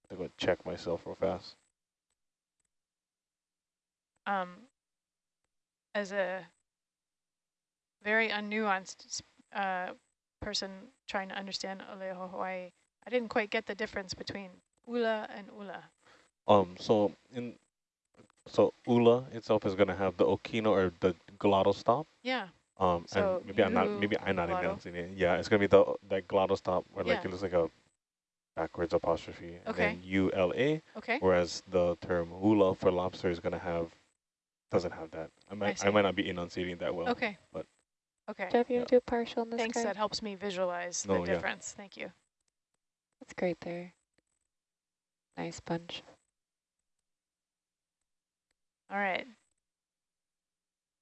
I'm going to check myself real fast. Um, as a very unnuanced uh, person trying to understand Olelo Hawaii. I didn't quite get the difference between ula and ula. Um, so in so ula itself is gonna have the okina or the glottal stop. Yeah. Um, So and maybe I'm not maybe I'm not announcing it. Yeah, it's gonna be the that glottal stop where like it looks like a backwards apostrophe and Okay. then U L A. Okay. Whereas the term ula for lobster is gonna have doesn't have that. I might I, see. might not be enunciating that well. Okay. but- Okay. Jeff, you Yeah. want to do partial in this Thanks. card? That helps me visualize No, the oh, yeah. difference. Thank you. That's great there. Nice bunch. All right.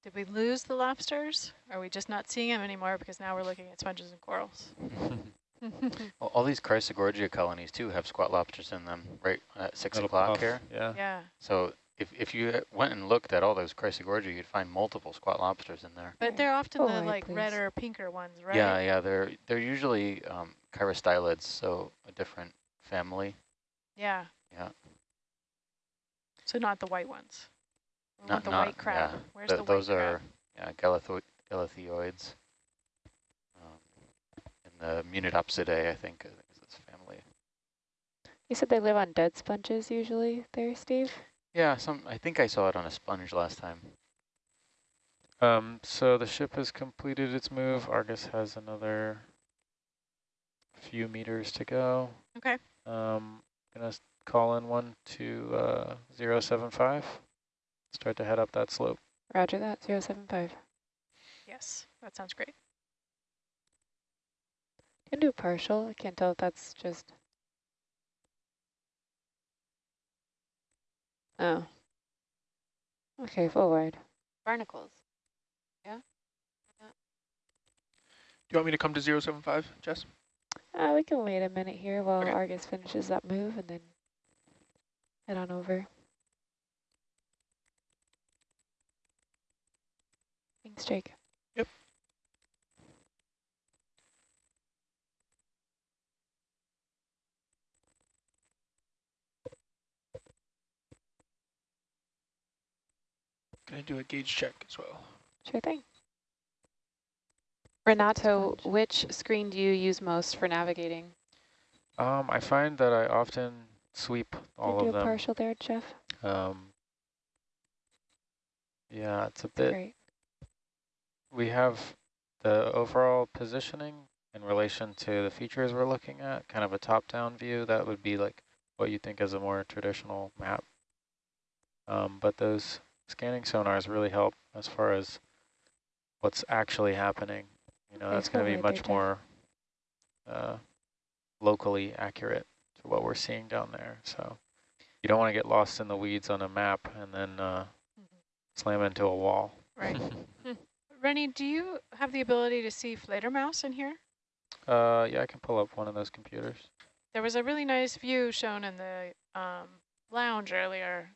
Did we lose the lobsters? Are we just not seeing them anymore because now we're looking at sponges and corals? <laughs> Well, all these Chrysogorgia colonies too have squat lobsters in them, right at six o'clock here. Yeah. yeah. So if, if you went and looked at all those Chrysogorgia, you'd find multiple squat lobsters in there. But they're often Go the like please. red or pinker ones, right? Yeah, yeah, they're they're usually um, chirostylids, so a different family. Yeah. Yeah. So not the white ones. We Not- the not- white crab. yeah. Where's Th the those white are crab? yeah, galetho galatheoids. Um, and the Munidopsidae, I think, is this family. You said they live on dead sponges usually there, Steve? Yeah, some. I think I saw it on a sponge last time. Um, so the ship has completed its move. Argus has another few meters to go. Okay. Um, gonna call in one to uh, 075. Start to head up that slope. Roger that, 075. Yes, that sounds great. You can do partial. I can't tell if that's just... Oh. Okay, forward. wide. Barnacles. Yeah? Do you want me to come to 075, Jess? Uh, we can wait a minute here while Okay. Argus finishes that move and then head on over. Thanks, Jake. Gonna do a gauge check as well. Sure thing. Renato, which screen do you use most for navigating? Um, I find that I often sweep all Can you of do a them. partial there, Jeff? Um, yeah, it's a bit. Great. We have the overall positioning in relation to the features we're looking at, kind of a top-down view. That would be like what you think is a more traditional map. Um, but those scanning sonars really help as far as what's actually happening. You know, that's going to be much more uh, locally accurate to what we're seeing down there. So you don't want to get lost in the weeds on a map and then uh, slam into a wall. Right. <laughs> Rennie, do you have the ability to see Fledermaus in here? Uh, yeah, I can pull up one of those computers. There was a really nice view shown in the um, lounge earlier.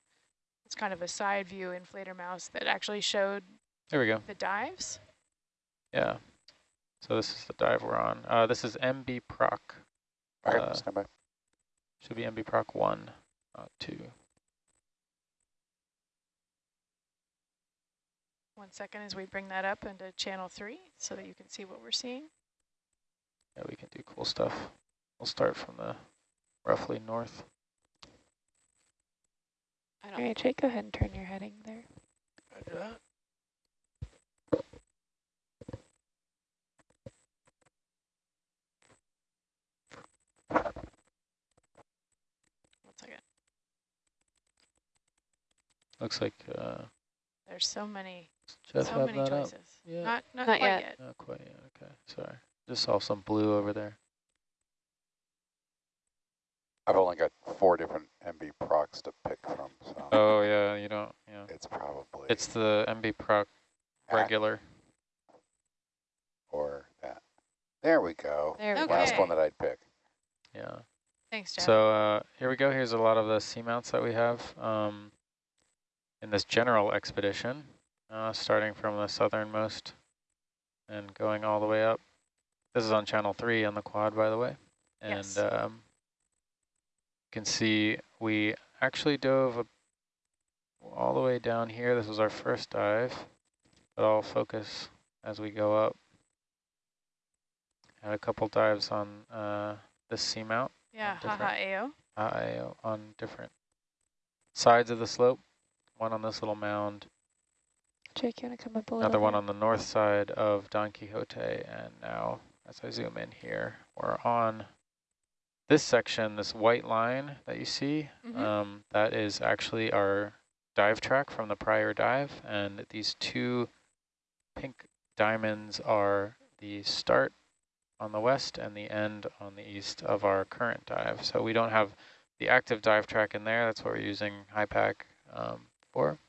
It's kind of a side view in mouse that actually showed There we go. the dives. Yeah. So this is the dive we're on. Uh, this is MB Proc. All right, Uh, stand by. Should be MB Proc 1, not 2. One second as we bring that up into channel three so that you can see what we're seeing. Yeah, we can do cool stuff. We'll start from the roughly north. All right, Jake, go ahead and turn your heading there. Roger that. One second. Looks like uh, There's so many, Jeff so many choices. Yeah. Not, not, Not quite yet. yet. Not quite yet. Okay, sorry. Just saw some blue over there. I've only got four different MB procs to pick from, so Oh yeah, you don't. Yeah, it's probably it's the MB Proc regular. or that. There we go. There we Okay. Last one that I'd pick. Yeah. Thanks, Jeff. So uh, here we go. Here's a lot of the seamounts that we have um, in this general expedition, uh, starting from the southernmost and going all the way up. This is on channel three on the quad, by the way. And Yes. um, you can see we actually dove a, all the way down here. This was our first dive, but I'll focus as we go up. Had a couple dives on uh, the seamount. Yeah, different- haha AO. uh, on different sides of the slope. One on this little mound, Jake, you want to come up a little another one on the north side of Don Quixote, and now as I zoom in here, we're on this section, this white line that you see, Mhm. um, that is actually our dive track from the prior dive, and these two pink diamonds are the start on the west and the end on the east of our current dive. So we don't have the active dive track in there. That's what we're using HYPACK um, for.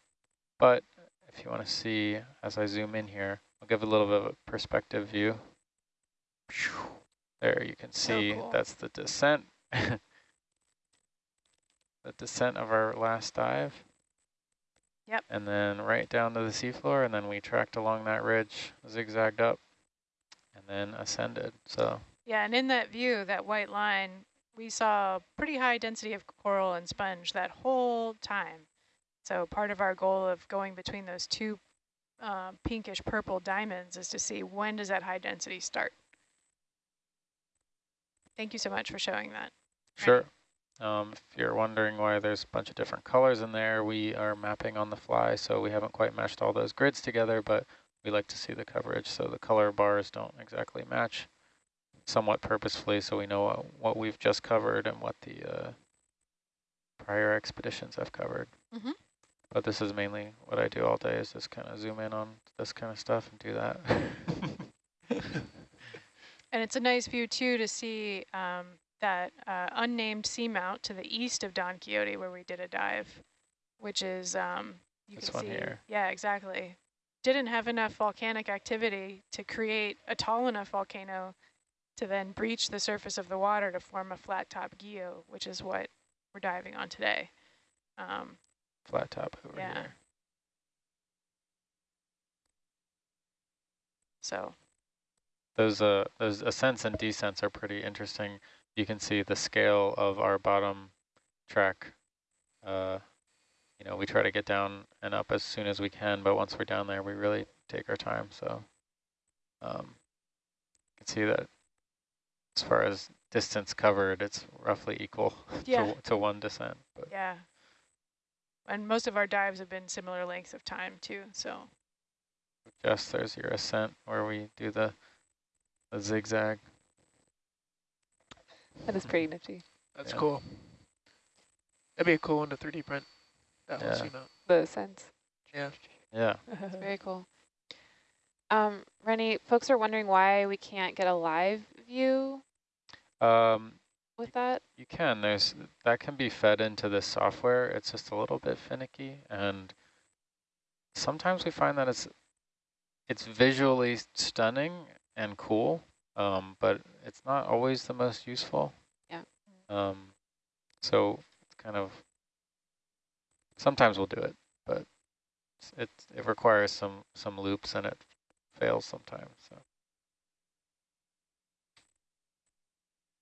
But if you want to see, as I zoom in here, I'll give a little bit of a perspective view. There you can see cool. that's the descent. <laughs> the descent of our last dive. Yep. And then right down to the seafloor, and then we tracked along that ridge, zigzagged up, and then ascended. So Yeah, and in that view, that white line, we saw pretty high density of coral and sponge that whole time. So part of our goal of going between those two uh, pinkish purple diamonds is to see when does that high density start. Thank you so much for showing that. Sure. Um, if you're wondering why there's a bunch of different colors in there, we are mapping on the fly, so we haven't quite meshed all those grids together, but we like to see the coverage, so the color bars don't exactly match somewhat purposefully, so we know what, what we've just covered and what the uh, prior expeditions have covered. Mhm. But this is mainly what I do all day, is just kind of zoom in on this kind of stuff and do that. <laughs> <laughs> And it's a nice view too to see um, that uh, unnamed seamount to the east of Don Quixote where we did a dive, which is um, you This can one see. here. Yeah, exactly. Didn't have enough volcanic activity to create a tall enough volcano to then breach the surface of the water to form a flat top guyot, which is what we're diving on today. Um, Flat top over Yeah. here. so Those uh those ascents and descents are pretty interesting. You can see the scale of our bottom track. Uh, you know, we try to get down and up as soon as we can, but once we're down there, we really take our time. So, um, you can see that as far as distance covered, it's roughly equal <laughs> Yeah. to to one descent. But yeah. And most of our dives have been similar lengths of time too. So Jess, there's your ascent where we do the the zigzag. That is pretty nifty. That's Yeah. cool. That'd be a cool one to 3D print. That Yeah. whole seamount. The sense. Yeah. Yeah. It's <laughs> very cool. Um, Rennie, folks are wondering why we can't get a live view Um, with that. You can. There's that can be fed into this software. It's just a little bit finicky, and sometimes we find that it's it's visually stunning and cool, um, but it's not always the most useful. Yeah. Um, so it's kind of sometimes we'll do it, but it it requires some some loops and it fails sometimes. So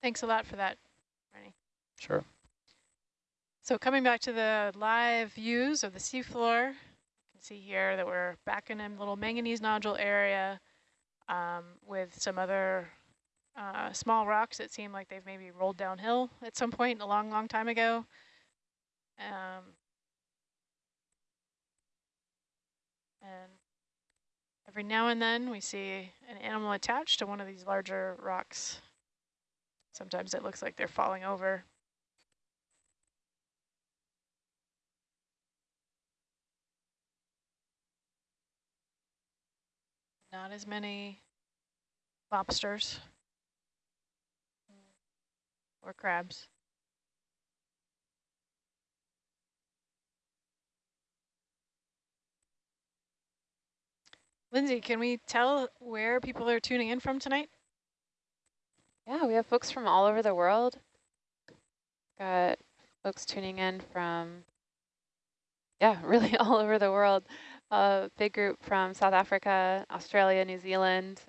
thanks a lot for that, Rennie. sure. So coming back to the live views of the seafloor, you can see here that we're back in a little manganese nodule area um, with some other uh, small rocks that seem like they've maybe rolled downhill at some point a long, long time ago. Um, and every now and then we see an animal attached to one of these larger rocks. Sometimes it looks like they're falling over. Not as many lobsters or crabs. Lindsay, can we tell where people are tuning in from tonight? Yeah, we have folks from all over the world. Got folks tuning in from, yeah, <laughs> really all over the world. A big group from South Africa, Australia, New Zealand,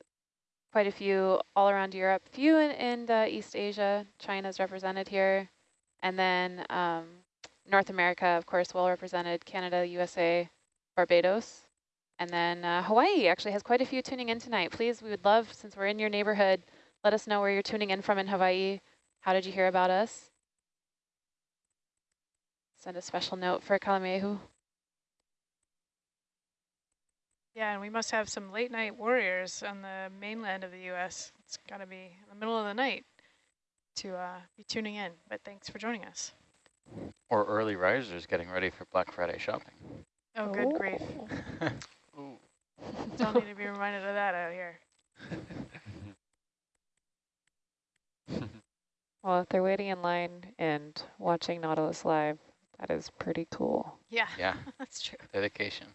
quite a few all around Europe, few in, in uh, East Asia. China's represented here. And then um, North America, of course, well represented, Canada, USA, Barbados. And then uh, Hawaii actually has quite a few tuning in tonight. Please, we would love, since we're in your neighborhood, let us know where you're tuning in from in Hawaii. How did you hear about us? Send a special note for Kalamehu. Yeah, and we must have some late night warriors on the mainland of the U.S. It's got to be in the middle of the night to uh, be tuning in. But thanks for joining us. Or early risers getting ready for Black Friday shopping. Oh, good grief. Ooh. <laughs> <laughs> Don't need to be reminded of that out here. <laughs> Well, if they're waiting in line and watching Nautilus live, that is pretty cool. Yeah, yeah, that's true. dedication.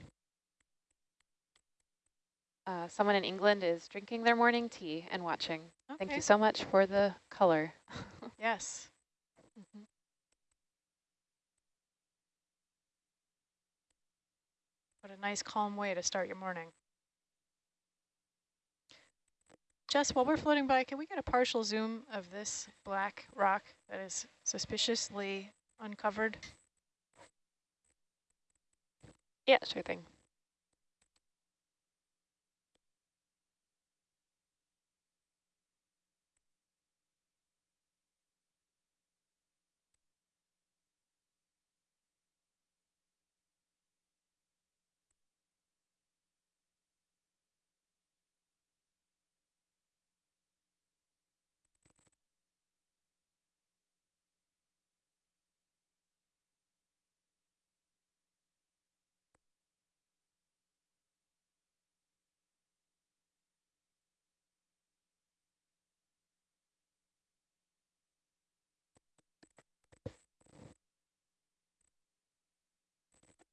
Uh, someone in England is drinking their morning tea and watching. Thank you so much for the color. <laughs> Yes. Mhm. What a nice calm way to start your morning. Jess, while we're floating by, can we get a partial zoom of this black rock that is suspiciously uncovered? Yeah, sure thing.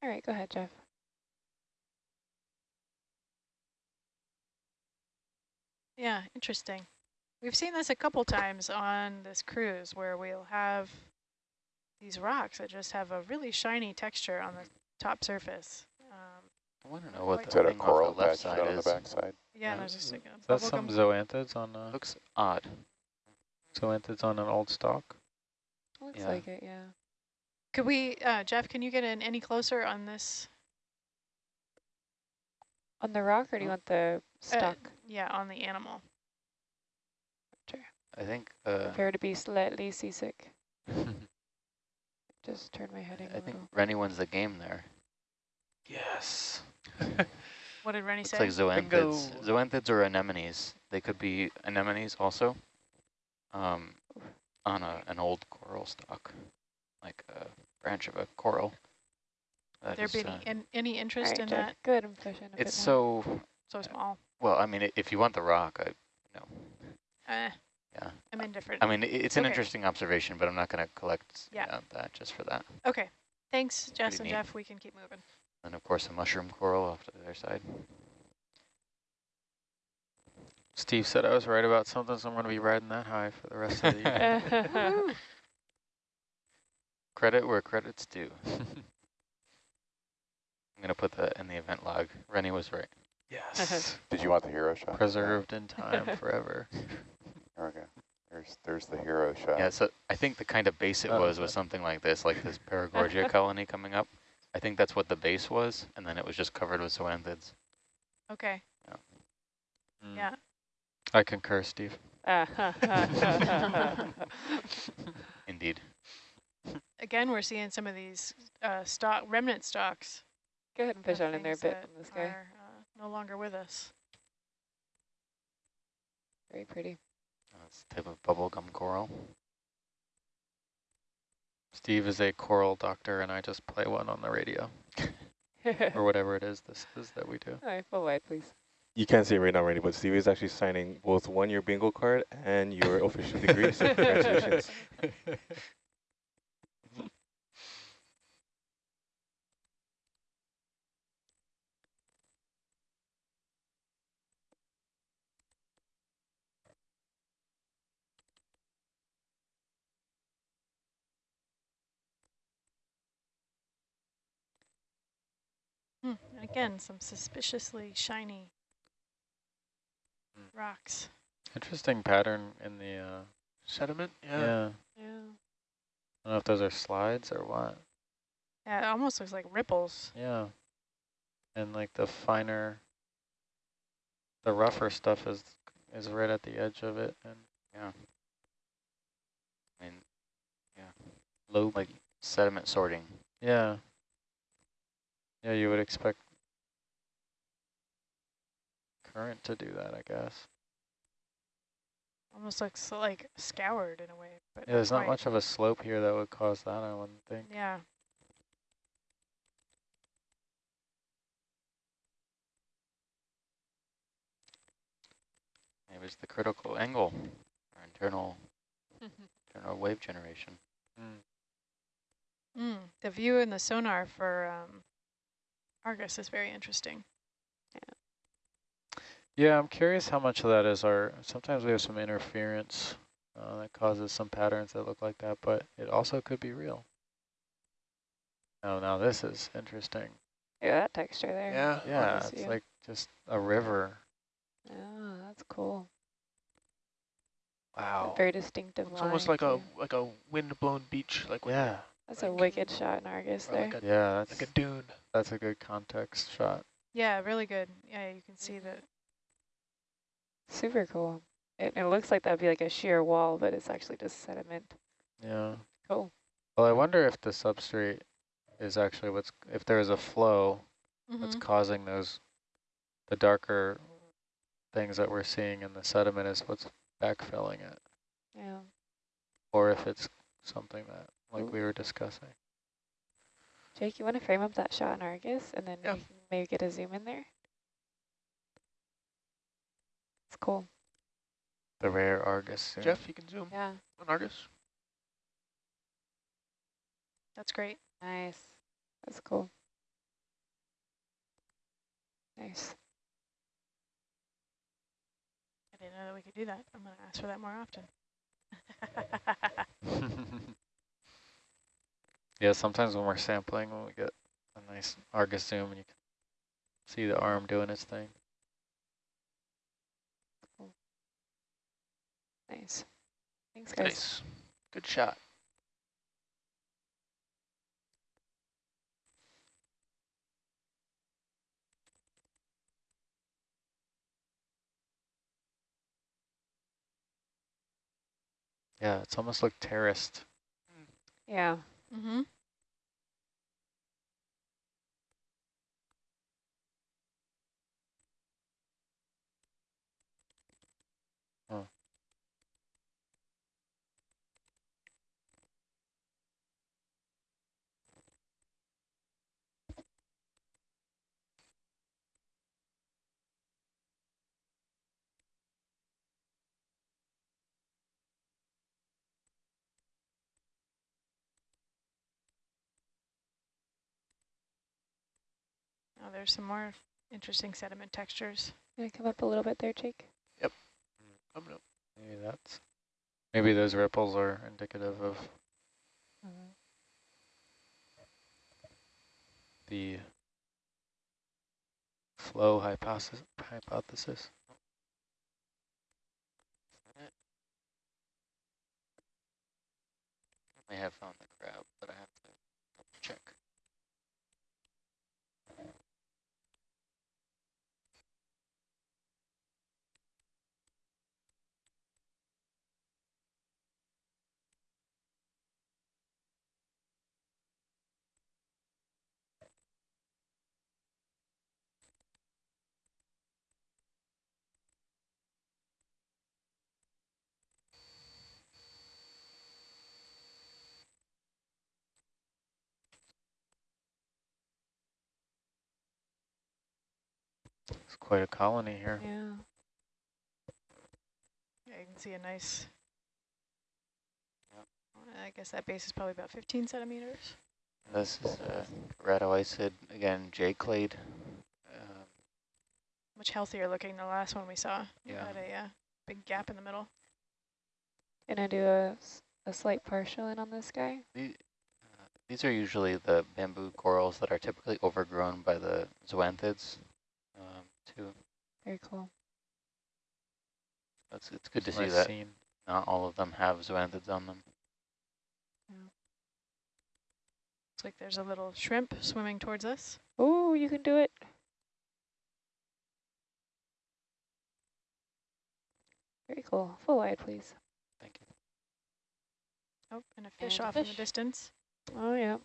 All right, go ahead, Jeff. Yeah, interesting. We've seen this a couple times on this cruise where we'll have these rocks that just have a really shiny texture on the top surface. Um, I want to know what the Is that a thing coral off the left side down on the is. backside? yeah, Yeah. there's just like a Is that some gum. zoanthids on uh, Looks odd. zoanthids on an old stock? Looks Yeah. like it, yeah. Could we, uh, Jeff, can you get in any closer on this? On the rock, or do you Oh. want the stock? Yeah, on the animal. I think. Uh, Prepare to be slightly seasick. <laughs> Just turn my heading I a think little. Rennie wins the game there. Yes. <laughs> What did Rennie Looks say? like Bingo. zoanthids. Zoanthids or anemones. They could be anemones also. Um, on a an old coral stock, like a branch of a coral. That there is, be uh, any, in, any interest right, in Jeff, that? Good, ahead and push in a it's bit more. so So small. well. I mean, if you want the rock, I, you know, Eh, yeah. I'm indifferent. I mean, it's an Okay. interesting observation, but I'm not going to collect Yeah. yeah, that just for that. Okay. Thanks, Jess pretty and neat. Jeff. We can keep moving. And of course, a mushroom coral off to the other side. Steve said I was right about something, so I'm going to be riding that high for the rest of the <laughs> year. <laughs> <laughs> Woohoo. Credit where credit's due. <laughs> I'm going to put that in the event log. Rennie was right. yes. <laughs> Did you want the hero shot? Preserved in time <laughs> forever. Okay. There's there's the hero shot. Yeah, so I think the kind of base it Oh, was was something like this, like this Paragorgia colony coming up. I think that's what the base was, and then it was just covered with zoanthids. Okay. Mm. Yeah. I concur, Steve. Indeed. Again, we're seeing some of these uh, stock remnant stocks. Go ahead and push on in there a bit on this guy. are, uh, no longer with us. Very pretty. That's a type of bubblegum coral. Steve is a coral doctor, and I just play one on the radio, <laughs> or whatever it is this is that we do. All right, full wide, please. You can't see it right now, Randy, but Steve is actually signing both one-year bingo card and your official degree. So <laughs> congratulations. <laughs> Hmm. And again, some suspiciously shiny Hmm. rocks. Interesting pattern in the, uh, Sediment? yeah. Yeah. Yeah. I don't know if those are slides or what. Yeah, it almost looks like ripples. Yeah. and like the finer, the rougher stuff is is right at the edge of it, and Yeah. I mean, low. like sediment sorting. yeah, yeah, you would expect current to do that, I guess. Almost looks like scoured in a way, but Yeah, there's not quite. much of a slope here that would cause that, I wouldn't think. Yeah. It was the critical angle for internal internal wave generation. Mm. Mm, the view in the sonar for um, Argus is very interesting. Yeah, I'm curious how much of that is our, sometimes we have some interference uh, that causes some patterns that look like that, but it also could be real. Oh, now this is interesting. Yeah, that texture there. Yeah. Yeah, it's view. like just a river. Oh, that's cool. Wow. A very distinctive It's line. almost like a like a wind-blown beach, like when Yeah, That's a wicked shot in Argus or there. like a yeah, like that's, a dune. that's a good context shot. Yeah, really good. Yeah, you can see that. Super cool. It, it looks like that'd be like a sheer wall, but it's actually just sediment. Yeah. Cool. Well, I wonder if the substrate is actually what's, if there's a flow that's Mhm. causing those, the darker things that we're seeing in the sediment is what's backfilling it. Yeah. or if it's something that, like Ooh. we were discussing. Jake, you want to frame up that shot in Argus and then Yeah. maybe get a zoom in there? It's cool. The rare Argus. zoom. Jeff, you can zoom Yeah, on Argus. That's great. nice. That's cool. Nice. I didn't know that we could do that. I'm going to ask for that more often. <laughs> yeah, sometimes when we're sampling, when we get a nice Argus zoom and you can see the arm doing its thing. Nice. Thanks, guys. Nice. Good shot. Yeah, it's almost like terraced. Yeah. mm-hmm. Oh, there's some more interesting sediment textures. Gonna come up a little bit there, Jake? Yep. Coming up. Maybe that's, maybe those ripples are indicative of the flow hypothesis. hypothesis. I have found the crab, but I have quite a colony here. Yeah. Yeah, you can see a nice. Yep. I guess that base is probably about 15 centimeters. This is uh, keratoisid, again, J-clade. Um, Much healthier looking than the last one we saw. It Yeah. Had a uh, big gap in the middle. Can I do a, a slight partial in on this guy. the, uh, these are usually the bamboo corals that are typically overgrown by the zoanthids, too. Very cool. It's, it's good to see that scene. not all of them have zoanthids on them. Yeah. Looks like there's a little shrimp swimming towards us. Oh, you can do it. Very cool. Full wide, please. Thank you. Oh, and a fish and off a fish. in the distance. Oh, yeah.